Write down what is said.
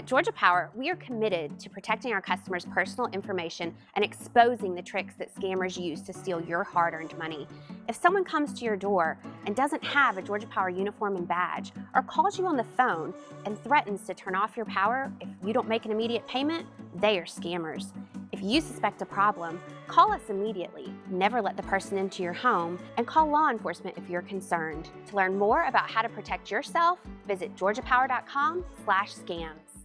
At Georgia Power, we are committed to protecting our customers' personal information and exposing the tricks that scammers use to steal your hard-earned money. If someone comes to your door and doesn't have a Georgia Power uniform and badge, or calls you on the phone and threatens to turn off your power if you don't make an immediate payment, they are scammers. If you suspect a problem, call us immediately. Never let the person into your home and call law enforcement if you're concerned. To learn more about how to protect yourself, visit georgiapower.com/scams.